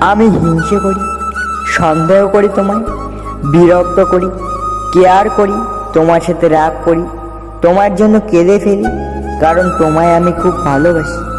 আমি হিংসে করি, সন্দেহ করি তোমায়, বিরক্ত করি, কেয়ার করি, তোমার সাথে রাগ করি, তোমার জন্য কেঁদে ফেলি, কারণ তোমায় আমি খুব ভালোবাসি।